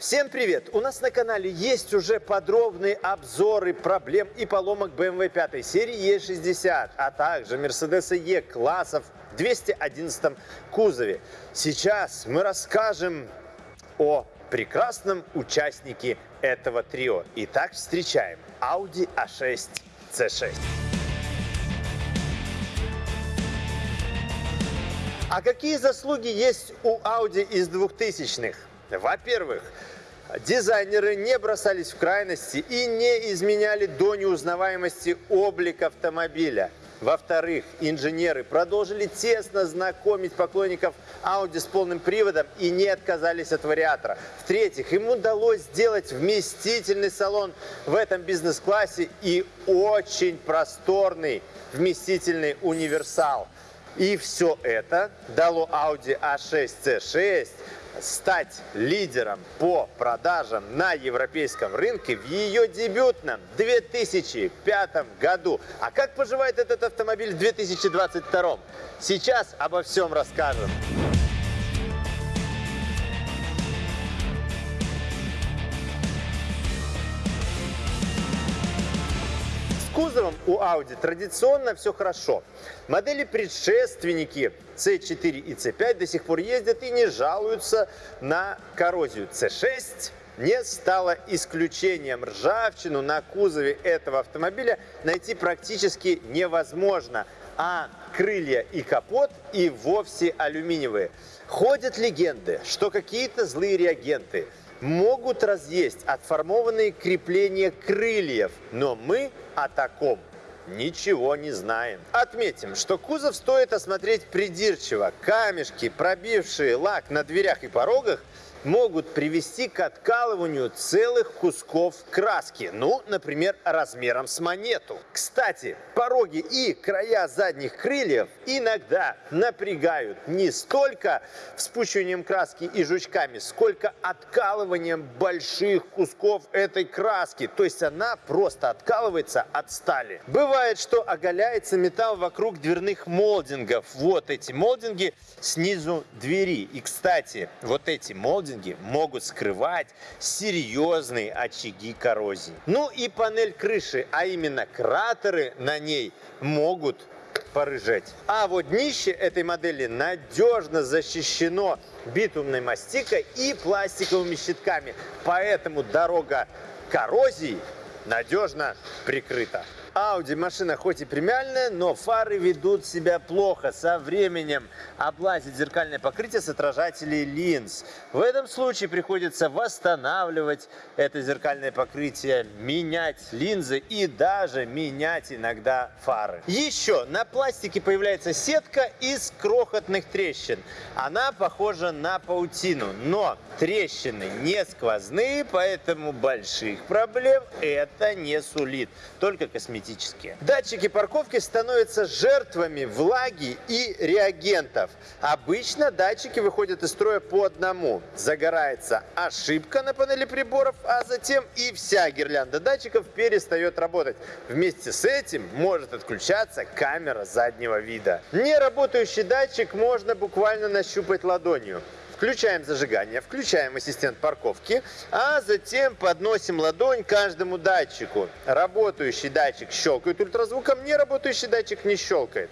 Всем привет! У нас на канале есть уже подробные обзоры проблем и поломок BMW 5 серии E60, а также Mercedes E классов в 211 кузове. Сейчас мы расскажем о прекрасном участнике этого трио. Итак, встречаем Audi A6 C6. А какие заслуги есть у Audi из 2000-х? Во-первых, дизайнеры не бросались в крайности и не изменяли до неузнаваемости облик автомобиля. Во-вторых, инженеры продолжили тесно знакомить поклонников Audi с полным приводом и не отказались от вариатора. В-третьих, им удалось сделать вместительный салон в этом бизнес-классе и очень просторный вместительный универсал. И все это дало Audi A6 C6 стать лидером по продажам на европейском рынке в ее дебютном 2005 году. А как поживает этот автомобиль в 2022? Сейчас обо всем расскажем. Кузовом у Audi традиционно все хорошо. Модели предшественники C4 и C5 до сих пор ездят и не жалуются на коррозию. C6 не стало исключением. Ржавчину на кузове этого автомобиля найти практически невозможно, а крылья и капот и вовсе алюминиевые. Ходят легенды, что какие-то злые реагенты могут разъесть отформованные крепления крыльев, но мы о таком ничего не знаем. Отметим, что кузов стоит осмотреть придирчиво. Камешки, пробившие лак на дверях и порогах, могут привести к откалыванию целых кусков краски, ну, например, размером с монету. Кстати, пороги и края задних крыльев иногда напрягают не столько вспучиванием краски и жучками, сколько откалыванием больших кусков этой краски, то есть она просто откалывается от стали. Бывает, что оголяется металл вокруг дверных молдингов. Вот эти молдинги снизу двери. И, кстати, вот эти молдинги холдинги могут скрывать серьезные очаги коррозии. Ну и панель крыши, а именно кратеры на ней могут порыжать. А вот днище этой модели надежно защищено битумной мастикой и пластиковыми щитками, поэтому дорога коррозии надежно прикрыта. Audi машина хоть и премиальная, но фары ведут себя плохо. Со временем облазит зеркальное покрытие с отражателей линз. В этом случае приходится восстанавливать это зеркальное покрытие, менять линзы и даже менять иногда фары. Еще на пластике появляется сетка из крохотных трещин. Она похожа на паутину, но трещины не сквозные, поэтому больших проблем это не сулит. Только косметические косметические. Датчики парковки становятся жертвами влаги и реагентов. Обычно датчики выходят из строя по одному. Загорается ошибка на панели приборов, а затем и вся гирлянда датчиков перестает работать. Вместе с этим может отключаться камера заднего вида. Неработающий датчик можно буквально нащупать ладонью. Включаем зажигание, включаем ассистент парковки, а затем подносим ладонь каждому датчику. Работающий датчик щелкает ультразвуком, не работающий датчик не щелкает.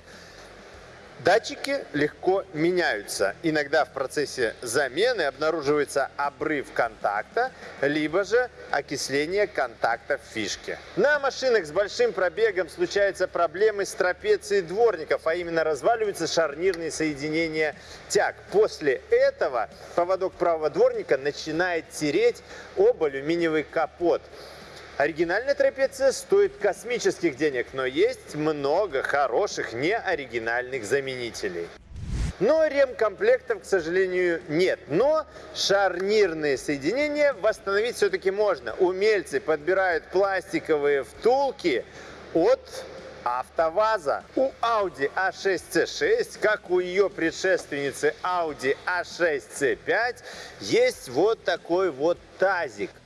Датчики легко меняются. Иногда в процессе замены обнаруживается обрыв контакта, либо же окисление контакта в фишке. На машинах с большим пробегом случаются проблемы с трапецией дворников, а именно разваливаются шарнирные соединения тяг. После этого поводок правого дворника начинает тереть об алюминиевый капот. Оригинальная трапеция стоит космических денег, но есть много хороших неоригинальных заменителей. Но ремкомплектов, к сожалению, нет. Но шарнирные соединения восстановить все-таки можно. Умельцы подбирают пластиковые втулки от АвтоВАЗа. У Audi A6C6, как у ее предшественницы Audi A6C5, есть вот такой вот тазик –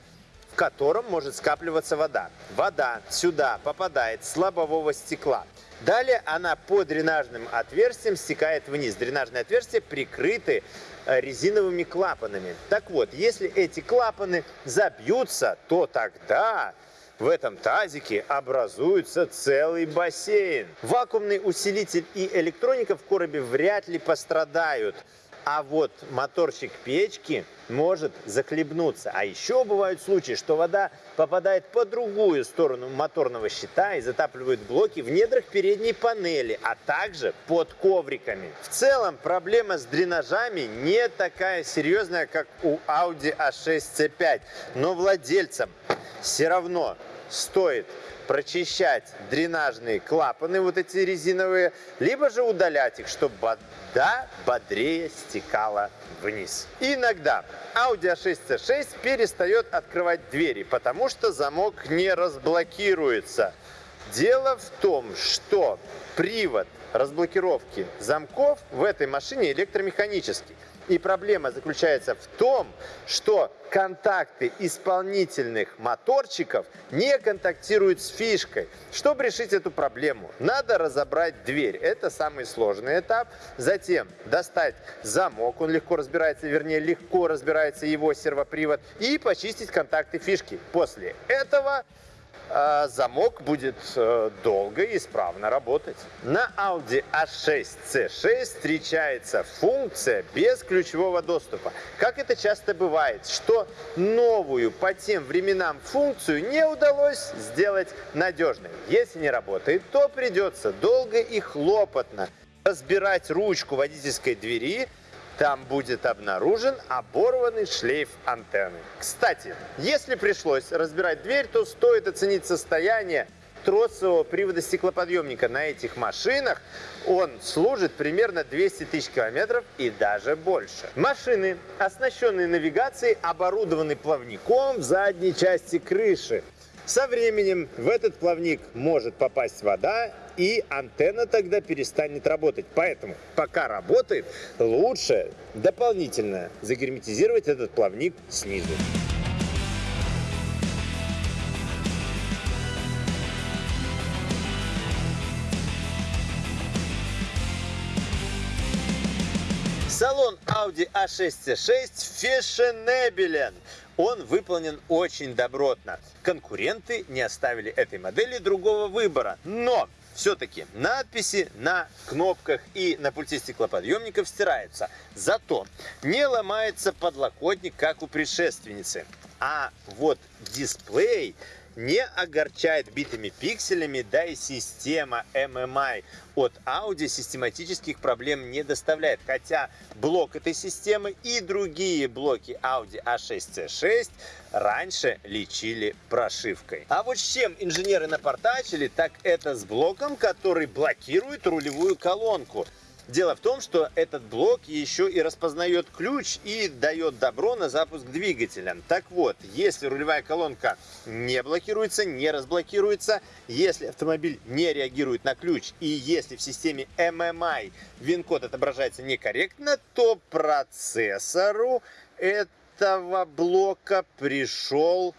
в котором может скапливаться вода. Вода сюда попадает с лобового стекла. Далее она по дренажным отверстиям стекает вниз. Дренажные отверстия прикрыты э, резиновыми клапанами. Так вот, если эти клапаны забьются, то тогда в этом тазике образуется целый бассейн. Вакуумный усилитель и электроника в коробе вряд ли пострадают. А вот моторчик печки может захлебнуться. А еще бывают случаи, что вода попадает по другую сторону моторного щита и затапливает блоки в недрах передней панели, а также под ковриками. В целом проблема с дренажами не такая серьезная, как у Audi A6 C5, но владельцам все равно стоит прочищать дренажные клапаны, вот эти резиновые, либо же удалять их, чтобы вода бодрее стекала вниз. Иногда Audi A6 C6 перестает открывать двери, потому что замок не разблокируется. Дело в том, что привод разблокировки замков в этой машине электромеханический. И проблема заключается в том, что контакты исполнительных моторчиков не контактируют с фишкой. Чтобы решить эту проблему, надо разобрать дверь. Это самый сложный этап. Затем достать замок, он легко разбирается, вернее легко разбирается его сервопривод, и почистить контакты фишки. После этого замок будет э, долго и исправно работать. На Audi A6 C6 встречается функция без ключевого доступа. Как это часто бывает, что новую по тем временам функцию не удалось сделать надежной. Если не работает, то придется долго и хлопотно разбирать ручку водительской двери, там будет обнаружен оборванный шлейф антенны. Кстати, если пришлось разбирать дверь, то стоит оценить состояние тросового привода стеклоподъемника на этих машинах. Он служит примерно 200 тысяч километров и даже больше. Машины, оснащенные навигацией, оборудованы плавником в задней части крыши. Со временем в этот плавник может попасть вода, и антенна тогда перестанет работать. Поэтому, пока работает, лучше дополнительно загерметизировать этот плавник снизу. Салон Audi A6 C6 фешенебелен. Он выполнен очень добротно. Конкуренты не оставили этой модели другого выбора. Но все-таки надписи на кнопках и на пульте стеклоподъемников стираются. Зато не ломается подлокотник, как у предшественницы. А вот дисплей не огорчает битыми пикселями, да и система MMI от Audi систематических проблем не доставляет. Хотя блок этой системы и другие блоки Audi A6C6 раньше лечили прошивкой. А вот с чем инженеры напортачили, так это с блоком, который блокирует рулевую колонку. Дело в том, что этот блок еще и распознает ключ и дает добро на запуск двигателя. Так вот, если рулевая колонка не блокируется, не разблокируется, если автомобиль не реагирует на ключ и если в системе MMI вин-код отображается некорректно, то процессору этого блока пришел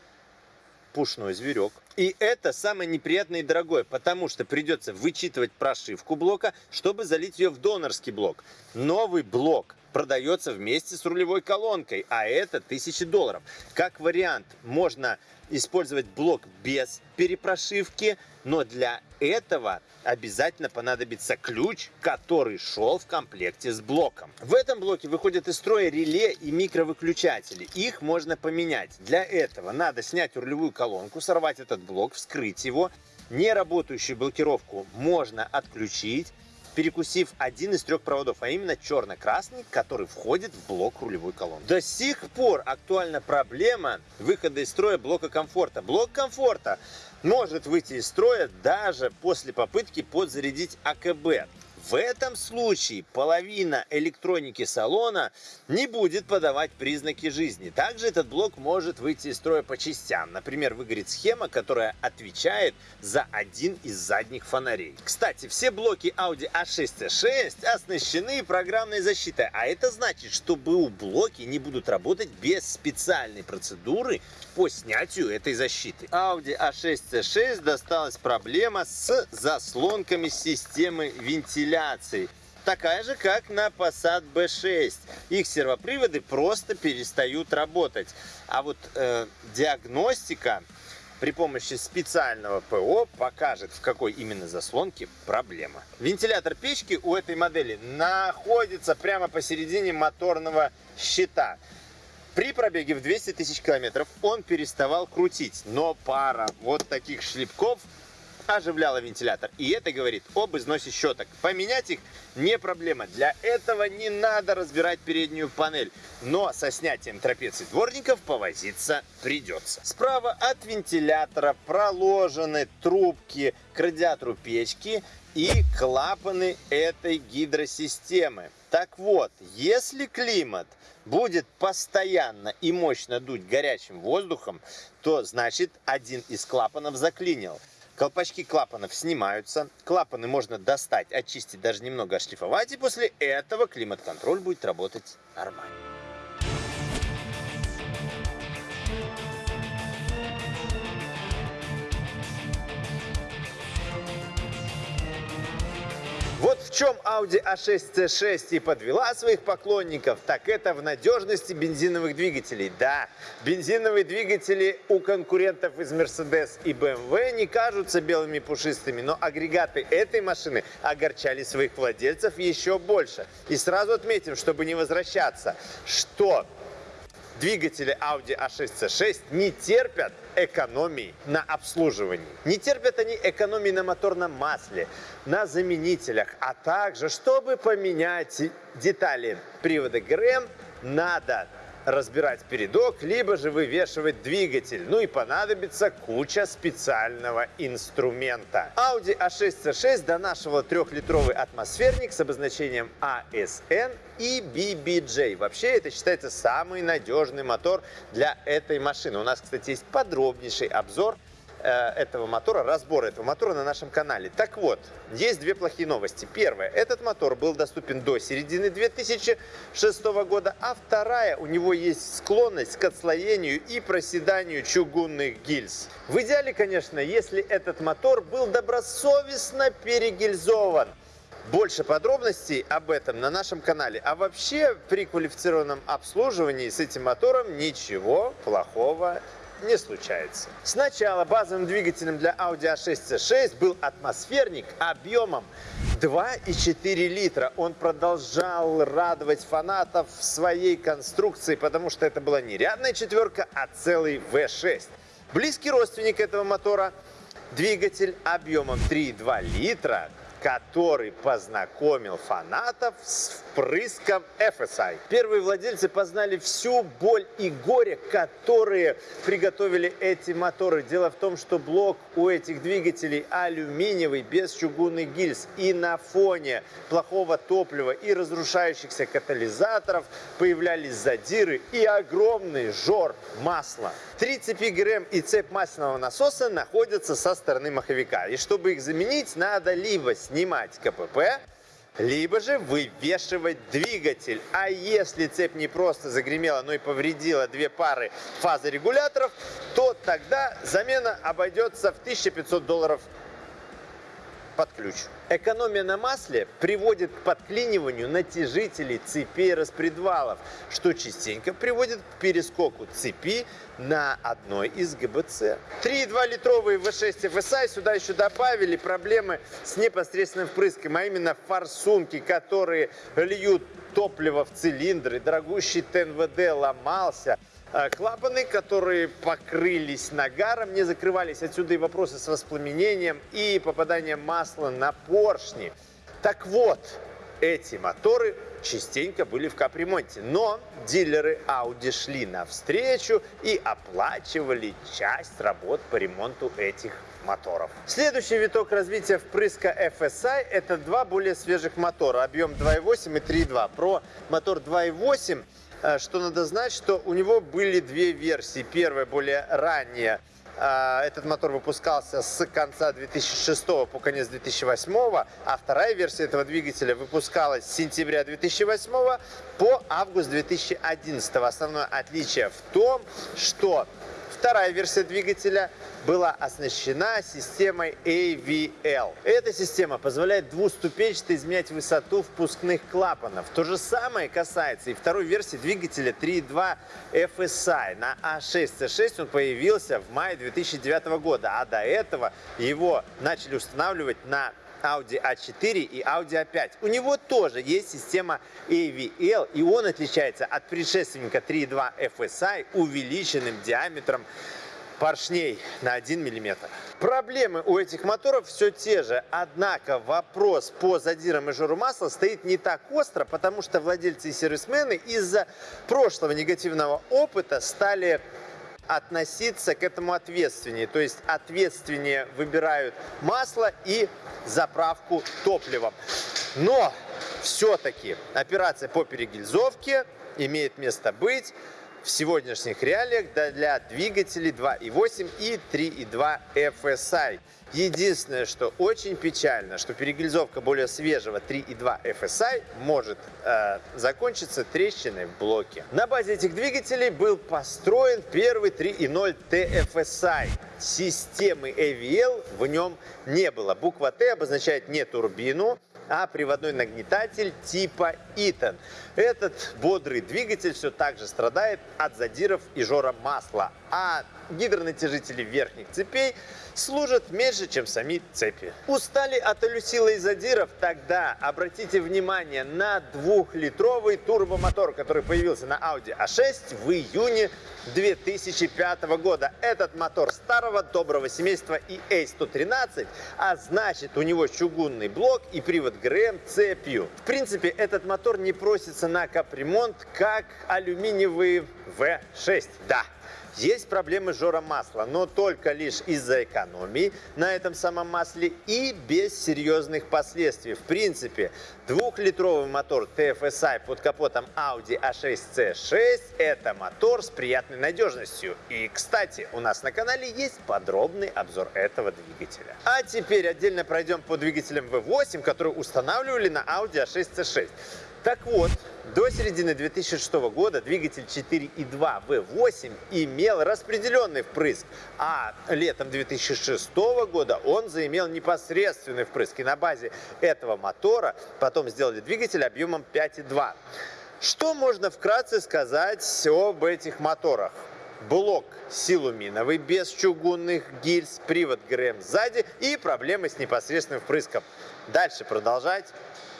пушной зверек. И это самое неприятное и дорогое, потому что придется вычитывать прошивку блока, чтобы залить ее в донорский блок. Новый блок продается вместе с рулевой колонкой, а это 1000 долларов. Как вариант, можно использовать блок без перепрошивки, но для этого обязательно понадобится ключ, который шел в комплекте с блоком. В этом блоке выходят из строя реле и микровыключатели. Их можно поменять. Для этого надо снять рулевую колонку, сорвать этот блок, вскрыть его. Неработающую блокировку можно отключить перекусив один из трех проводов, а именно черно-красный, который входит в блок рулевой колонки. До сих пор актуальна проблема выхода из строя блока комфорта. Блок комфорта может выйти из строя даже после попытки подзарядить АКБ. В этом случае половина электроники салона не будет подавать признаки жизни. Также этот блок может выйти из строя по частям. Например, выгорит схема, которая отвечает за один из задних фонарей. Кстати, все блоки Audi A6C6 оснащены программной защитой. А это значит, что БУ-блоки не будут работать без специальной процедуры по снятию этой защиты. Audi A6 C6 досталась проблема с заслонками системы вентиляции такая же, как на Passat B6. Их сервоприводы просто перестают работать. А вот э, диагностика при помощи специального ПО покажет, в какой именно заслонке проблема. Вентилятор печки у этой модели находится прямо посередине моторного щита. При пробеге в 200 тысяч километров он переставал крутить, но пара вот таких шлепков оживляла вентилятор. И это говорит об износе щеток. Поменять их не проблема. Для этого не надо разбирать переднюю панель. Но со снятием трапеций дворников повозиться придется. Справа от вентилятора проложены трубки к радиатору печки и клапаны этой гидросистемы. Так вот, если климат будет постоянно и мощно дуть горячим воздухом, то значит один из клапанов заклинил. Колпачки клапанов снимаются. Клапаны можно достать, очистить, даже немного ошлифовать. И после этого климат-контроль будет работать нормально. Вот в чем Audi A6 C6 и подвела своих поклонников, так это в надежности бензиновых двигателей. Да, бензиновые двигатели у конкурентов из Mercedes и BMW не кажутся белыми пушистыми, но агрегаты этой машины огорчали своих владельцев еще больше. И сразу отметим, чтобы не возвращаться, что двигатели Audi A6 C6 не терпят экономии на обслуживании. Не терпят они экономии на моторном масле, на заменителях, а также, чтобы поменять детали привода ГРМ, надо разбирать передок, либо же вывешивать двигатель. Ну и понадобится куча специального инструмента. Audi A6 C6 донашивала трехлитровый атмосферник с обозначением ASN и BBJ. Вообще это считается самый надежный мотор для этой машины. У нас, кстати, есть подробнейший обзор этого мотора, разбор этого мотора на нашем канале. Так вот, есть две плохие новости. Первая, этот мотор был доступен до середины 2006 года, а вторая, у него есть склонность к отслоению и проседанию чугунных гильз. В идеале, конечно, если этот мотор был добросовестно перегильзован. Больше подробностей об этом на нашем канале. А вообще при квалифицированном обслуживании с этим мотором ничего плохого не случается. Сначала базовым двигателем для Audi A6 C6 был атмосферник объемом 2,4 литра. Он продолжал радовать фанатов своей конструкции, потому что это была не рядная четверка, а целый V6. Близкий родственник этого мотора двигатель объемом 3,2 литра который познакомил фанатов с впрыском FSI. Первые владельцы познали всю боль и горе, которые приготовили эти моторы. Дело в том, что блок у этих двигателей алюминиевый, без чугунных гильз. И на фоне плохого топлива и разрушающихся катализаторов появлялись задиры и огромный жор масла. Три цепи ГРМ и цепь масляного насоса находятся со стороны маховика. И чтобы их заменить, надо либо снимать КПП, либо же вывешивать двигатель. А если цепь не просто загремела, но и повредила две пары фазорегуляторов, то тогда замена обойдется в 1500 долларов под ключ. Экономия на масле приводит к подклиниванию натяжителей цепей распредвалов, что частенько приводит к перескоку цепи на одной из ГБЦ. 3,2-литровые V6 FSI сюда еще добавили проблемы с непосредственным впрыском, а именно форсунки, которые льют топливо в цилиндры, дорогущий ТНВД ломался – а, клапаны, которые покрылись нагаром, не закрывались. Отсюда и вопросы с воспламенением и попаданием масла на поршни. Так вот, эти моторы частенько были в капремонте. Но дилеры Audi шли навстречу и оплачивали часть работ по ремонту этих моторов. Следующий виток развития впрыска FSI – это два более свежих мотора, объем 2.8 и 3.2. Про мотор 2.8 Э, что надо знать, что у него были две версии. Первая более ранняя. Э, этот мотор выпускался с конца 2006 по конец 2008, а вторая версия этого двигателя выпускалась с сентября 2008 по август 2011. Основное отличие в том, что Вторая версия двигателя была оснащена системой AVL. Эта система позволяет двуступенчато изменять высоту впускных клапанов. То же самое касается и второй версии двигателя 3.2 FSI. На A6C6 он появился в мае 2009 года, а до этого его начали устанавливать на Audi A4 и Audi A5. У него тоже есть система AVL, и он отличается от предшественника 3.2 FSI увеличенным диаметром поршней на 1 мм. Проблемы у этих моторов все те же, однако вопрос по задирам и жору масла стоит не так остро, потому что владельцы и сервисмены из-за прошлого негативного опыта стали относиться к этому ответственнее. То есть ответственнее выбирают масло и заправку топливом. Но все-таки операция по перегильзовке имеет место быть в сегодняшних реалиях для двигателей 2.8 и 3.2 FSI. Единственное, что очень печально, что перегильзовка более свежего 3.2 FSI может э, закончиться трещиной в блоке. На базе этих двигателей был построен первый 3.0 TFSI. Системы AVL в нем не было. Буква Т обозначает не турбину, а приводной нагнетатель типа Итан. Этот бодрый двигатель все так же страдает от задиров и жора масла, а гидронатяжители верхних цепей служат меньше, чем сами цепи. Устали от алюсила и задиров? Тогда обратите внимание на двухлитровый турбомотор, который появился на Audi A6 в июне 2005 года. Этот мотор старого доброго семейства EA113, а значит у него чугунный блок и привод ГРМ цепью. В принципе, этот мотор не просится на капремонт, как алюминиевый V6. Да, есть проблемы с жором масла, но только лишь из-за экономии на этом самом масле и без серьезных последствий. В принципе, двухлитровый мотор TFSI под капотом Audi A6C6 – это мотор с приятной надежностью. И, кстати, у нас на канале есть подробный обзор этого двигателя. А теперь отдельно пройдем по двигателям V8, которые устанавливали на Audi A6C6. Так вот, до середины 2006 года двигатель 4.2 V8 имел распределенный впрыск, а летом 2006 года он заимел непосредственный впрыск. И на базе этого мотора потом сделали двигатель объемом 5.2. Что можно вкратце сказать об этих моторах? блок силуминовый без чугунных гильз, привод ГРМ сзади и проблемы с непосредственным впрыском. Дальше продолжать.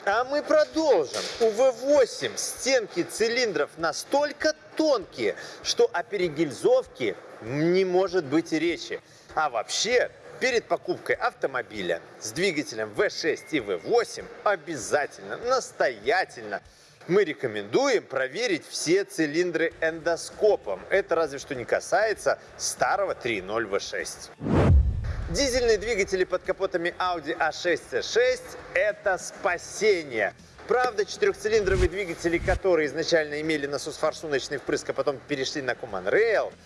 А мы продолжим. У V8 стенки цилиндров настолько тонкие, что о перегильзовке не может быть и речи. А вообще, перед покупкой автомобиля с двигателем V6 и V8 обязательно, настоятельно мы рекомендуем проверить все цилиндры эндоскопом. Это разве что не касается старого 3.0 V6. Дизельные двигатели под капотами Audi A6C6 – это спасение. Правда, четырехцилиндровые двигатели, которые изначально имели насос-форсуночный впрыск, а потом перешли на Common Rail –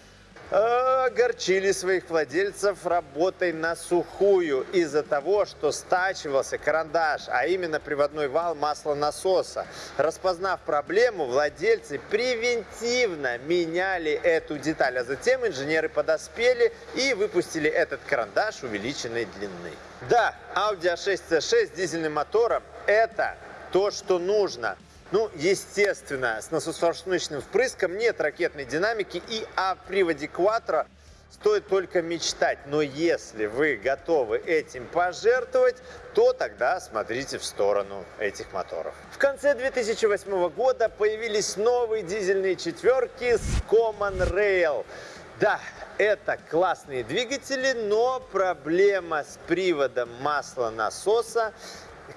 огорчили своих владельцев работой на сухую из-за того, что стачивался карандаш, а именно приводной вал маслонасоса. Распознав проблему, владельцы превентивно меняли эту деталь, а затем инженеры подоспели и выпустили этот карандаш увеличенной длины. Да, Audi A6C6 с дизельным мотором – это то, что нужно – ну, естественно, с насосфорсуночным впрыском нет ракетной динамики и о приводе Quattro стоит только мечтать. Но если вы готовы этим пожертвовать, то тогда смотрите в сторону этих моторов. В конце 2008 года появились новые дизельные четверки с Common Rail. Да, это классные двигатели, но проблема с приводом масла насоса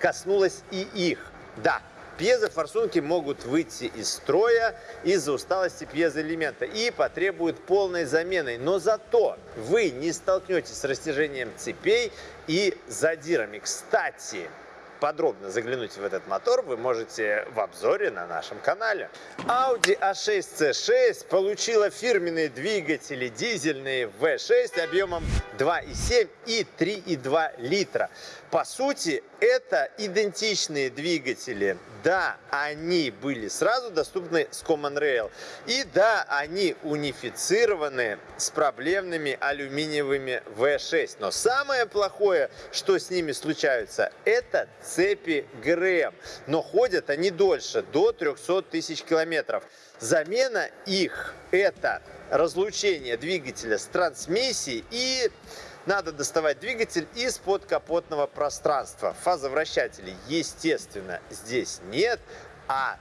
коснулась и их. Да, Пьезофорсунки могут выйти из строя из-за усталости пьезоэлемента и потребуют полной замены. Но зато вы не столкнетесь с растяжением цепей и задирами. Кстати, подробно заглянуть в этот мотор вы можете в обзоре на нашем канале. Audi A6C6 получила фирменные двигатели дизельные V6 объемом 2,7 и 3,2 литра. По сути, Это идентичные двигатели. Да, они были сразу доступны с Common Rail. И да, они унифицированы с проблемными алюминиевыми V6. Но самое плохое, что с ними случается, это цепи ГРМ. Но ходят они дольше, до 300 тысяч километров. Замена их – это разлучение двигателя с трансмиссией и надо доставать двигатель из подкапотного пространства. Фазовращателей, естественно, здесь нет, а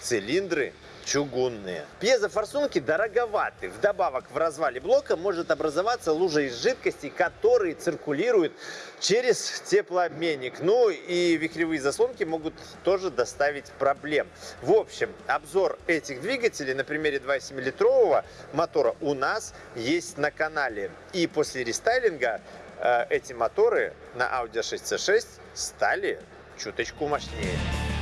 цилиндры чугунные. Пьезофорсунки дороговаты. Вдобавок в развале блока может образоваться лужа из жидкости, которые циркулируют через теплообменник. Ну и вихревые заслонки могут тоже доставить проблем. В общем, обзор этих двигателей на примере 2,7-литрового мотора у нас есть на канале. И после рестайлинга э, эти моторы на Audi A6C6 стали чуточку мощнее.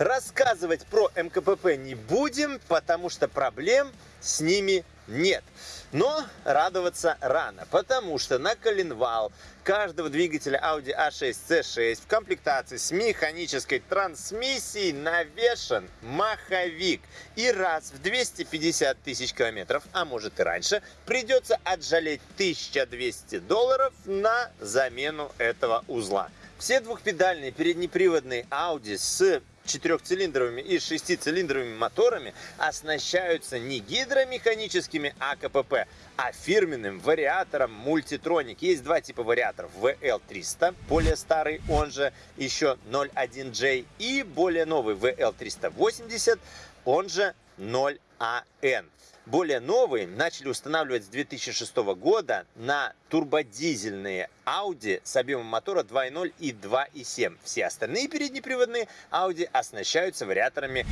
Рассказывать про МКПП не будем, потому что проблем с ними нет. Но радоваться рано, потому что на коленвал каждого двигателя Audi A6 C6 в комплектации с механической трансмиссией навешен маховик. И раз в 250 тысяч километров, а может и раньше, придется отжалеть 1200 долларов на замену этого узла. Все двухпедальные переднеприводные Audi с четырехцилиндровыми и шестицилиндровыми моторами оснащаются не гидромеханическими АКПП, а фирменным вариатором Multitronic. Есть два типа вариаторов. VL300, более старый, он же еще 01J, и более новый VL380, он же 0AN более новые начали устанавливать с 2006 года на турбодизельные Audi с объемом мотора 2.0 и 2.7. Все остальные переднеприводные Audi оснащаются вариаторами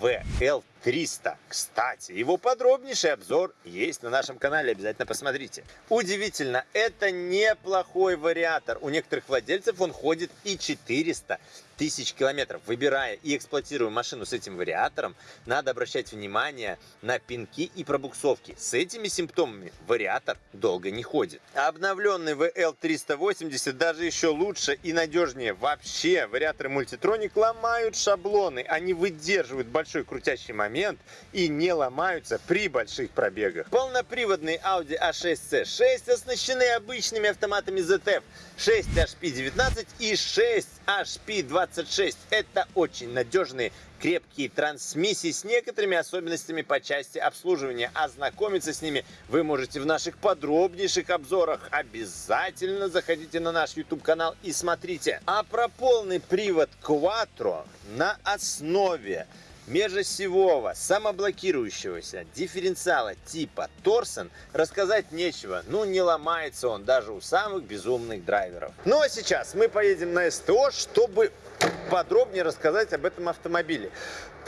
VL300. Кстати, его подробнейший обзор есть на нашем канале, обязательно посмотрите. Удивительно, это неплохой вариатор. У некоторых владельцев он ходит и 400 тысяч километров. Выбирая и эксплуатируя машину с этим вариатором, надо обращать внимание на пинки и пробуксовки. С этими симптомами вариатор долго не ходит. Обновленный VL380 даже еще лучше и надежнее. Вообще, вариаторы Multitronic ломают шаблоны. Они выдерживают большой крутящий момент и не ломаются при больших пробегах. Полноприводные Audi A6C6 оснащены обычными автоматами ZF 6 HP19 и 6 HP26. Это очень надежные крепкие трансмиссии с некоторыми особенностями по части обслуживания. Ознакомиться с ними вы можете в наших подробнейших обзорах. Обязательно заходите на наш YouTube канал и смотрите. А про полный привод Quattro на основе межосевого, самоблокирующегося дифференциала типа Торсон рассказать нечего. Ну, не ломается он даже у самых безумных драйверов. Ну, а сейчас мы поедем на СТО, чтобы подробнее рассказать об этом автомобиле.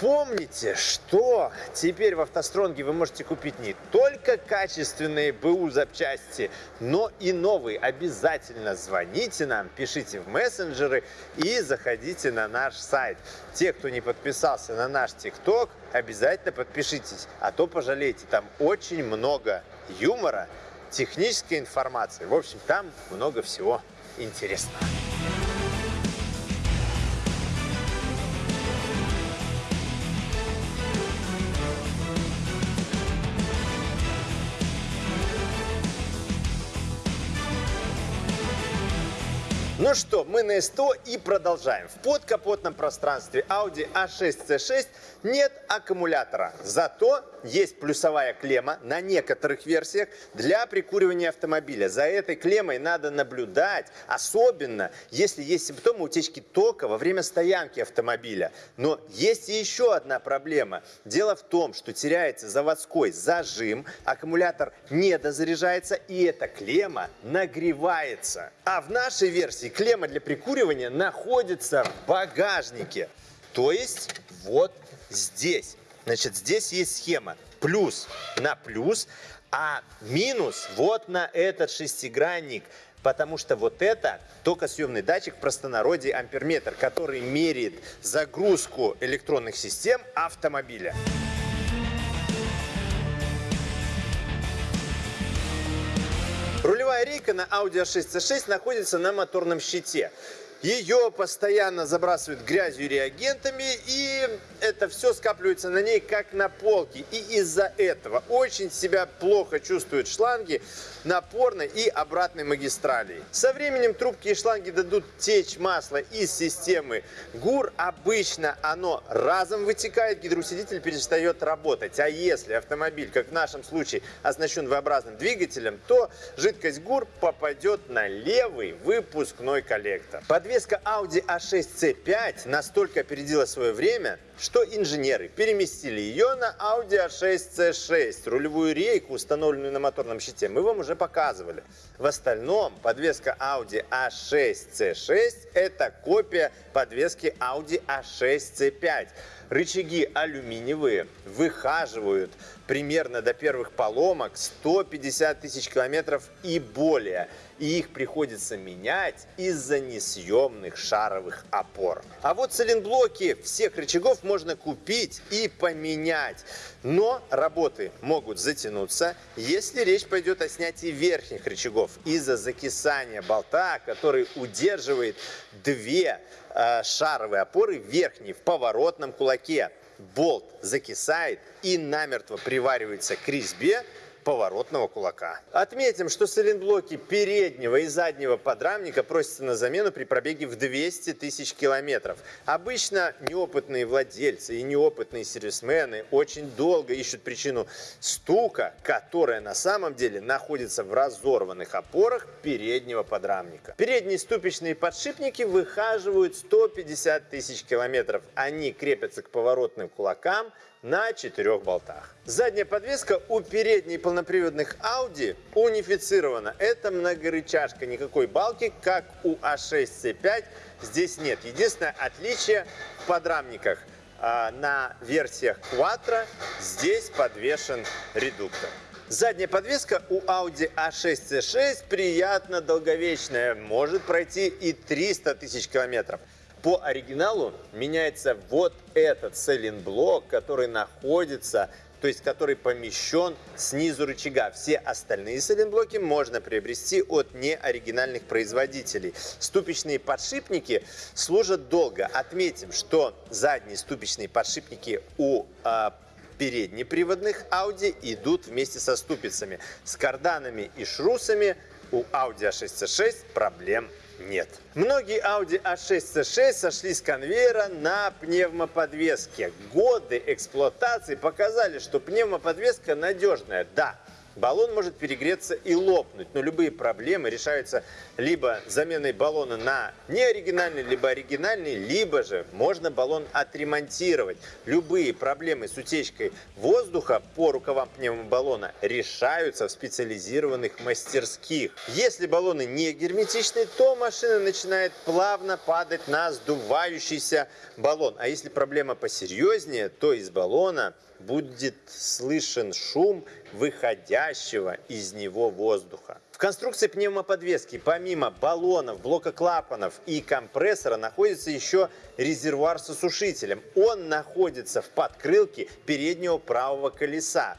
Помните, что теперь в автостронге вы можете купить не только качественные БУ запчасти, но и новые. Обязательно звоните нам, пишите в мессенджеры и заходите на наш сайт. Те, кто не подписался на наш ТикТок, обязательно подпишитесь, а то пожалеете. Там очень много юмора, технической информации. В общем, там много всего интересного. Ну что, мы на СТО и продолжаем. В подкапотном пространстве Audi A6C6 нет аккумулятора. Зато есть плюсовая клемма на некоторых версиях для прикуривания автомобиля. За этой клеммой надо наблюдать, особенно если есть симптомы утечки тока во время стоянки автомобиля. Но есть и еще одна проблема. Дело в том, что теряется заводской зажим, аккумулятор не дозаряжается и эта клемма нагревается. А в нашей версии и клемма для прикуривания находится в багажнике. То есть вот здесь. Значит, здесь есть схема. Плюс на плюс, а минус вот на этот шестигранник. Потому что вот это токосъемный датчик, в простонародье амперметр, который меряет загрузку электронных систем автомобиля. Рейка на Audi A6 C6 находится на моторном щите. Ее постоянно забрасывают грязью и реагентами, и это все скапливается на ней как на полке. И из-за этого очень себя плохо чувствуют шланги напорной и обратной магистрали. Со временем трубки и шланги дадут течь масло из системы ГУР. Обычно оно разом вытекает, гидроусилитель перестает работать. А если автомобиль, как в нашем случае, оснащен V-образным двигателем, то жидкость ГУР попадет на левый выпускной коллектор. Под Подвеска Audi A6C5 настолько опередила свое время, что инженеры переместили ее на Audi A6C6, рулевую рейку, установленную на моторном щите. Мы вам уже показывали. В остальном подвеска Audi A6C6 это копия подвески Audi A6C5. Рычаги алюминиевые, выхаживают примерно до первых поломок 150 тысяч километров и более. И их приходится менять из-за несъемных шаровых опор. А вот цилинблоки всех рычагов можно купить и поменять. Но работы могут затянуться, если речь пойдет о снятии верхних рычагов из-за закисания болта, который удерживает две шаровые опоры верхней в поворотном кулаке. Болт закисает и намертво приваривается к резьбе поворотного кулака. Отметим, что сайлентблоки переднего и заднего подрамника просятся на замену при пробеге в 200 тысяч километров. Обычно неопытные владельцы и неопытные сервисмены очень долго ищут причину стука, которая на самом деле находится в разорванных опорах переднего подрамника. Передние ступичные подшипники выхаживают 150 тысяч километров. Они крепятся к поворотным кулакам на четырех болтах. Задняя подвеска у передней полноприводных Audi унифицирована. Это многорычажка, никакой балки, как у A6C5 здесь нет. Единственное отличие в подрамниках. А, на версиях Quattro здесь подвешен редуктор. Задняя подвеска у Audi A6C6 приятно долговечная, может пройти и 300 тысяч километров. По оригиналу меняется вот этот селлинг-блок, который находится, то есть который помещен снизу рычага. Все остальные селлинг-блоки можно приобрести от неоригинальных производителей. Ступичные подшипники служат долго. Отметим, что задние ступичные подшипники у э, переднеприводных Audi идут вместе со ступицами. С карданами и шрусами у Audi A6C6 проблем нет. Многие Audi A6 C6 сошли с конвейера на пневмоподвеске. Годы эксплуатации показали, что пневмоподвеска надежная. Да, баллон может перегреться и лопнуть, но любые проблемы решаются либо заменой баллона на неоригинальный, либо оригинальный, либо же можно баллон отремонтировать. Любые проблемы с утечкой воздуха по рукавам пневмобаллона решаются в специализированных мастерских. Если баллоны не герметичны, то машина начинает плавно падать на сдувающийся баллон. А если проблема посерьезнее, то из баллона будет слышен шум выходящего из него воздуха. В конструкции пневмоподвески помимо баллонов, блока клапанов и компрессора находится еще резервуар с осушителем. Он находится в подкрылке переднего правого колеса.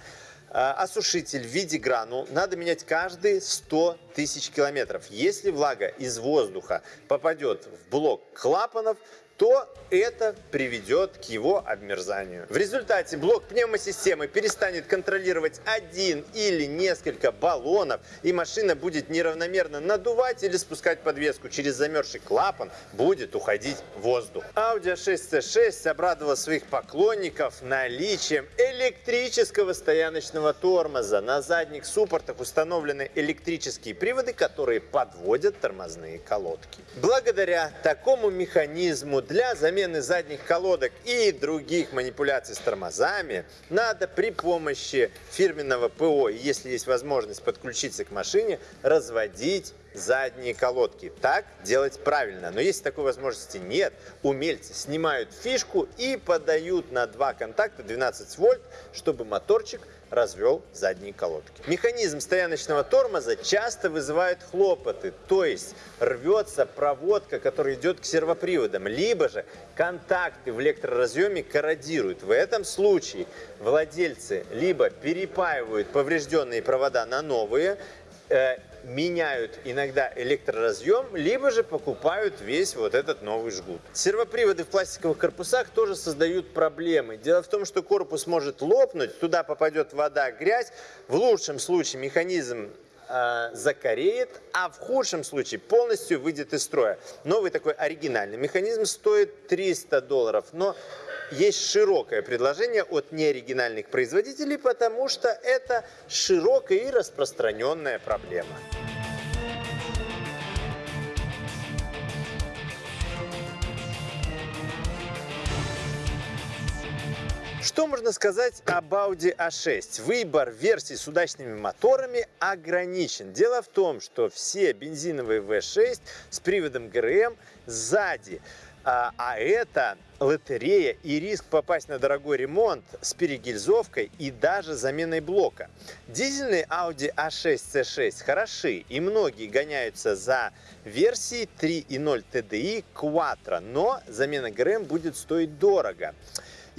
А, осушитель в виде гранул надо менять каждые 100 тысяч километров. Если влага из воздуха попадет в блок клапанов, то это приведет к его обмерзанию. В результате блок пневмосистемы перестанет контролировать один или несколько баллонов, и машина будет неравномерно надувать или спускать подвеску. Через замерзший клапан будет уходить воздух. Audi A6C6 обрадовала своих поклонников наличием электрического стояночного тормоза. На задних суппортах установлены электрические приводы, которые подводят тормозные колодки. Благодаря такому механизму для замены задних колодок и других манипуляций с тормозами надо при помощи фирменного ПО, если есть возможность подключиться к машине, разводить задние колодки. Так делать правильно. Но если такой возможности нет, умельцы снимают фишку и подают на два контакта 12 вольт, чтобы моторчик развел задние колодки. Механизм стояночного тормоза часто вызывает хлопоты, то есть рвется проводка, которая идет к сервоприводам, либо же контакты в электроразъеме корродируют. В этом случае владельцы либо перепаивают поврежденные провода на новые, меняют иногда электроразъем, либо же покупают весь вот этот новый жгут. Сервоприводы в пластиковых корпусах тоже создают проблемы. Дело в том, что корпус может лопнуть, туда попадет вода, грязь. В лучшем случае механизм э, закореет, а в худшем случае полностью выйдет из строя. Новый такой оригинальный механизм стоит 300 долларов, но есть широкое предложение от неоригинальных производителей, потому что это широкая и распространенная проблема. Что можно сказать об Audi A6? Выбор версий с удачными моторами ограничен. Дело в том, что все бензиновые V6 с приводом ГРМ сзади а, а это лотерея и риск попасть на дорогой ремонт с перегильзовкой и даже заменой блока. Дизельные Audi A6 C6 хороши и многие гоняются за версией 3.0 TDI Quattro, но замена ГРМ будет стоить дорого.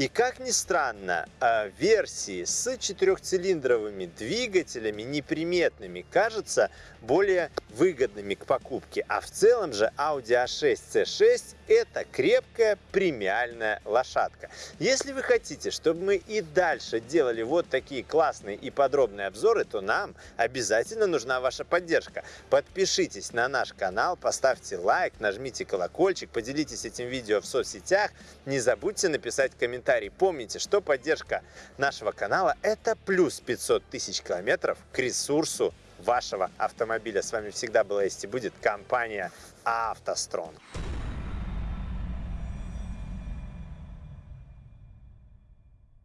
И как ни странно, а, версии с четырехцилиндровыми двигателями неприметными кажутся более выгодными к покупке. А в целом же Audi A6 C6 это крепкая премиальная лошадка. Если вы хотите, чтобы мы и дальше делали вот такие классные и подробные обзоры, то нам обязательно нужна ваша поддержка. Подпишитесь на наш канал, поставьте лайк, нажмите колокольчик, поделитесь этим видео в соцсетях. Не забудьте написать комментарий. Помните, что поддержка нашего канала это плюс 500 тысяч километров к ресурсу вашего автомобиля. С вами всегда была есть и будет компания «АвтоСтронг».